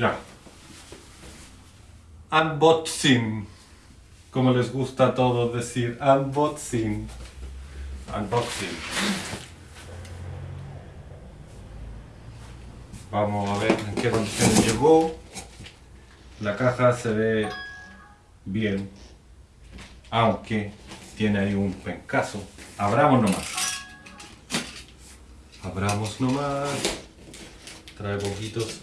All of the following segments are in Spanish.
Ya. Unboxing. Como les gusta a todos decir, unboxing. Unboxing. Vamos a ver en qué condiciones llegó. La caja se ve bien, aunque tiene ahí un pencazo. Abramos nomás. Abramos nomás. Trae poquitos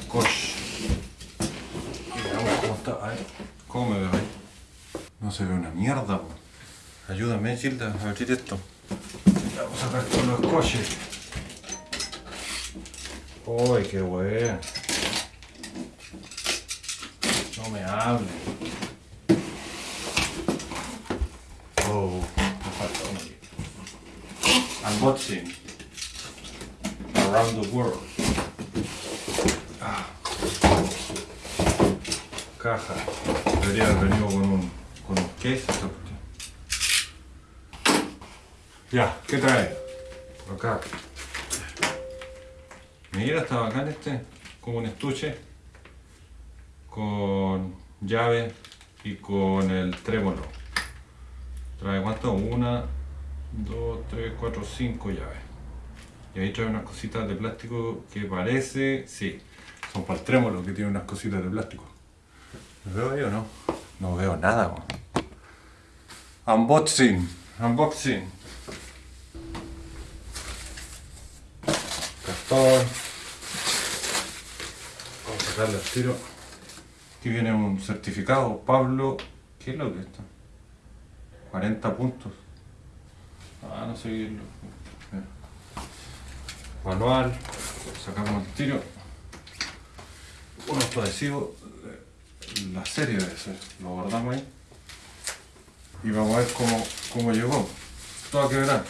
scotch. Cómo está. Ay, ¿Cómo me veo ahí? No se ve una mierda. Ayúdame, Gilda, a abrir esto. Vamos a sacar todos los scotches. Uy, qué bueno. No me hable. Oh, me falta uno aquí. Unboxing. Around the world. Caja. Debería haber venido con un, con un cuestión. Ya, ¿qué trae? Acá. Mira, está bacán este. Como un estuche. Con llave y con el trémolo. Trae cuánto? Una, dos, tres, cuatro, cinco llaves. Y ahí trae unas cositas de plástico que parece. Sí, son para el trémolo que tiene unas cositas de plástico. ¿Me veo ahí o no? No veo nada. Unboxing. Unboxing. Cartón. Vamos a sacarle al tiro. Aquí viene un certificado. Pablo. ¿Qué es lo que es esto? 40 puntos. Ah, no sé qué es lo. Manual. Sacamos el tiro. Unos adhesivos. La serie debe ser. Lo guardamos ahí. Y vamos a ver cómo, cómo llegó. Todo a quebrar.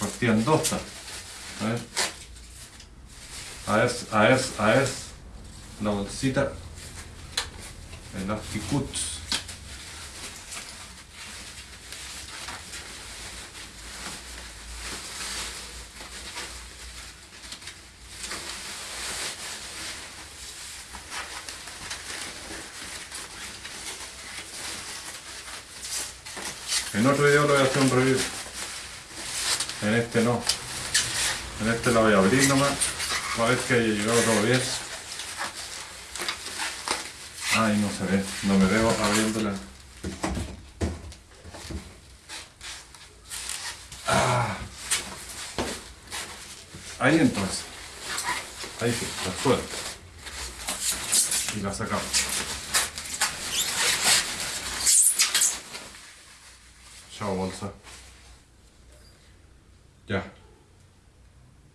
Partían dos. A ver. A ver, a ver, a ver. La bolsita. El. En otro video lo voy a hacer un review. En este no. En este lo voy a abrir nomás. Para ver que haya llegado todo bien. Ay, no se ve. No me veo abriéndola. Ah. Ahí entonces. Ahí sí, la suelto. Y la sacamos. Chao bolsa. Ya.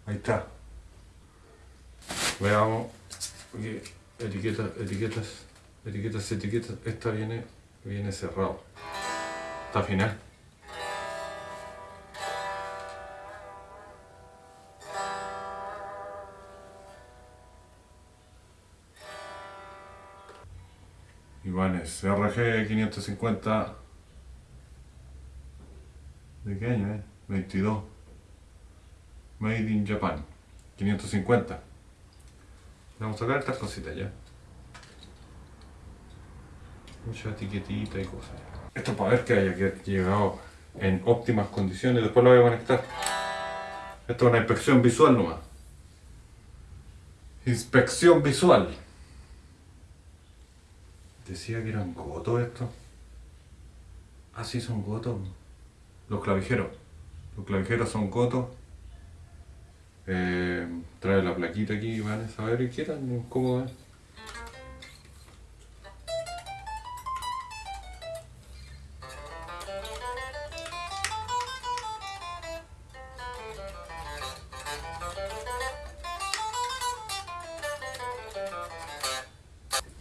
Ahí está. Veamos. Aquí, etiquetas, etiquetas, etiquetas, etiquetas. Esta viene, viene cerrado. Está final. Ibanez, RG 550. ¿De qué año, eh? 22. Made in Japan. 550. Vamos a sacar estas cositas ya. Mucha etiquetita y cosas. Esto es para ver que haya llegado en óptimas condiciones. Después lo voy a conectar. Esto es una inspección visual nomás. Inspección visual. Decía que eran gotos estos. Ah, sí, son gotos. Los clavijeros. Los clavijeros son gotos. Eh, trae la plaquita aquí, van a saber qué tan cómo es.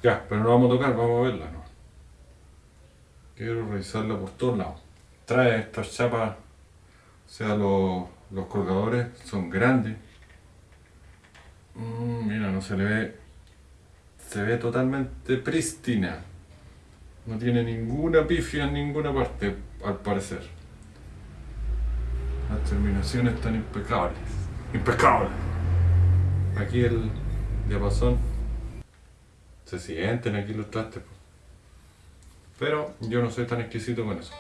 Ya, pero no vamos a tocar, vamos a verla, ¿no? Quiero revisarla por todos lados. Trae estas chapas, o sea, los, los colgadores son grandes. Mm, mira, no se le ve. Se ve totalmente prístina. No tiene ninguna pifia en ninguna parte, al parecer. Las terminaciones están impecables. Impecables. aquí el diapasón. Se sienten aquí los trastes. Pero yo no soy tan exquisito con eso.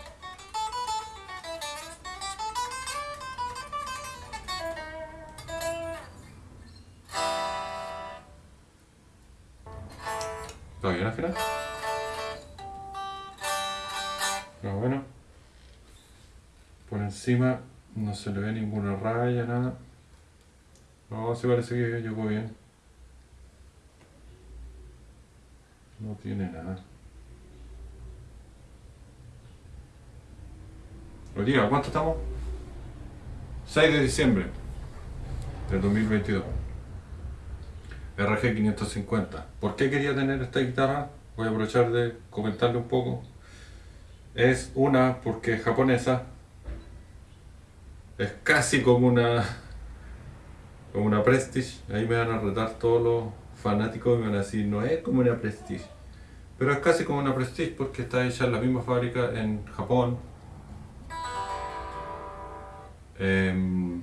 ¿Está bien al final? No, bueno. Por encima no se le ve ninguna raya, nada. No, sí parece que llegó bien. No tiene nada. Hoy día, ¿cuánto estamos? 6 de diciembre del 2022. RG 550. ¿Por qué quería tener esta guitarra? Voy a aprovechar de comentarle un poco. Es una porque es japonesa. Es casi como una como una Prestige. Ahí me van a retar todos los fanáticos y me van a decir, no es como una Prestige. Pero es casi como una Prestige porque está hecha en la misma fábrica en Japón. Em,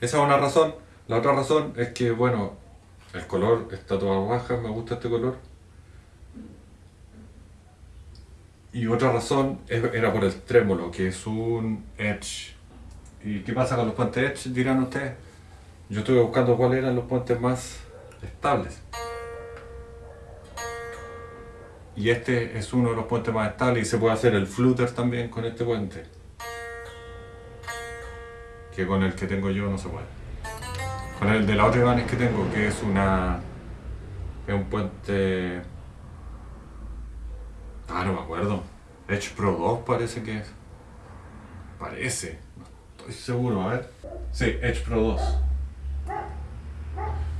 esa es una razón. La otra razón es que, bueno, el color está toda baja, me gusta este color. Y otra razón era por el trémolo, que es un Edge. ¿Y qué pasa con los puentes Edge? Dirán ustedes. Yo estuve buscando cuáles eran los puentes más estables. Y este es uno de los puentes más estables y se puede hacer el flutter también con este puente. Que con el que tengo yo no se puede. Con el de la otra Ibanez que tengo, que es una. es un puente. Ah, no me acuerdo. Edge Pro 2 parece que es. Parece. No estoy seguro, a ver. Sí, Edge Pro 2.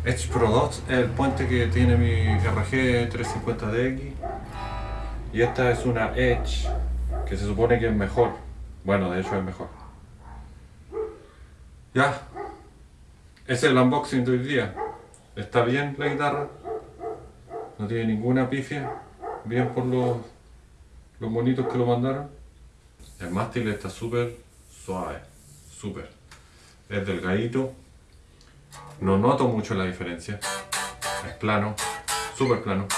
Edge Pro 2 es el puente que tiene mi RG 350DX. Y esta es una Edge, que se supone que es mejor. Bueno, de hecho es mejor. Ya. Es el unboxing de hoy día. Está bien la guitarra. No tiene ninguna pifia. Bien por los, los monitos que lo mandaron. El mástil está súper suave. Súper. Es delgadito. No noto mucho la diferencia. Es plano. Súper plano.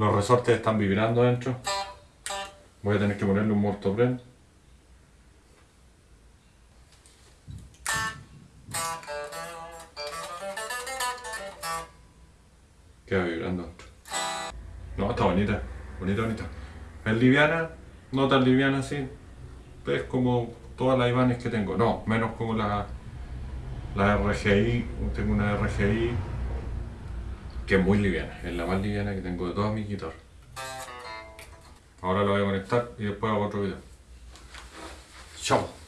Los resortes están vibrando dentro. Voy a tener que ponerle un mortopren. Queda vibrando. No, está bonita. Bonita, bonita. Es liviana, no tan liviana así. Es como todas las Ibanez que tengo. No, menos como la, la RGI. Tengo una RGI que es muy liviana, es la más liviana que tengo de todas mis guitarras. Ahora lo voy a conectar y después hago otro video. Chao.